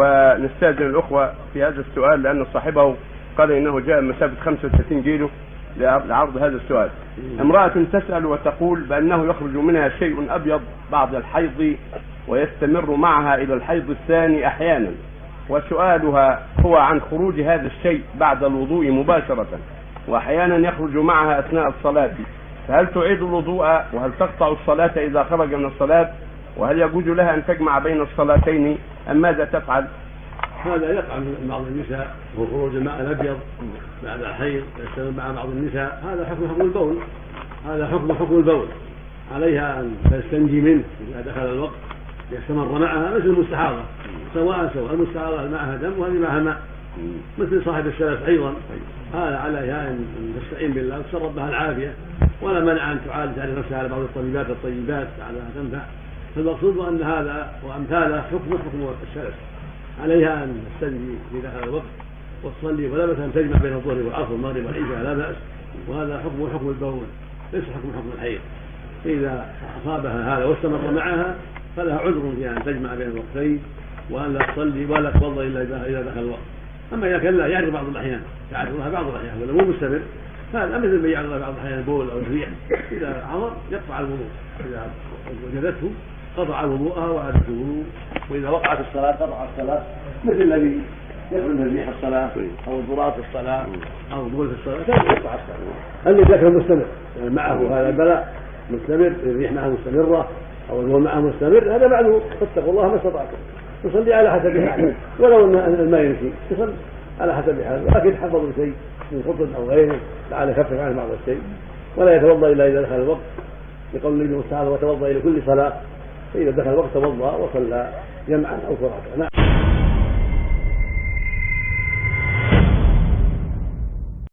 ونستأذن الأخوة في هذا السؤال لأن صاحبه قال إنه جاء مسافة 35 كيلو لعرض هذا السؤال. امرأة تسأل وتقول بأنه يخرج منها شيء أبيض بعد الحيض ويستمر معها إلى الحيض الثاني أحيانا. وسؤالها هو عن خروج هذا الشيء بعد الوضوء مباشرة. وأحيانا يخرج معها أثناء الصلاة. فهل تعيد الوضوء؟ وهل تقطع الصلاة إذا خرج من الصلاة؟ وهل يجوز لها أن تجمع بين الصلاتين؟ ام ماذا تفعل؟ هذا يقع من بعض النساء هو خروج الماء الأبيض بعد الحيض يستمر مع بعض النساء هذا حكم حكم البول. هذا حكم حكم البول. عليها أن تستنجي منه إذا دخل الوقت يستمر معها مثل المستحاضة. سواء سواء المستحاضة معها دم وهذه معها ماء. مثل صاحب السلف أيضا. هذا عليها أن تستعين بالله وتسرب بها العافية. ولا منع أن تعالج على نفسها على بعض الطبيبات الطيبات لعلها تنفع فالمقصود أن هذا وأمثاله حكم حكم السلف عليها أن تستنجي في دخل الوقت وتصلي ولا بأس أن تجمع بين الظهر والعصر والمغرب والعشاء لا بأس. وهذا حكم حكم البول ليس حكم حكم الحيض. فإذا أصابها هذا واستمر معها فلها عذر في أن تجمع بين الوقتين وأن لا تصلي ولا تفضل إلا اذا دخل الوقت. أما إذا كان لا يعرض بعض الأحيان تعرض لها بعض الأحيان ولا مو مستمر هذا مثل ما يعرض بعض الأحيان البول أو الريح إذا عظم يقطع الوضوء. إذا وجدته قطع وضوءها وعادت الوضوء وإذا وقعت الصلاة قطع الصلاة مثل الذي من ريح الصلاة أو الضراط في الصلاة أو البول في الصلاة كان يقطع الصلاة؟ اذا كان مستمر يعني معه هذا البلاء مستمر الريح معه مستمرة أو البول معه مستمر هذا معلوم فاتقوا الله ما استطعتم. تصلي على حسب حاله ولو ان الماء يمشي تصلي على حسب حاله. لكن حفظ شيء من خطب أو غيره لعل يخفف عنه بعض الشيء. ولا يتوضأ إلا إذا دخل الوقت لقول النبي تعالى وتوضأ إلى كل صلاة. فإذا دخل الوقت توضا وصلى جمعا أو فرادى نعم.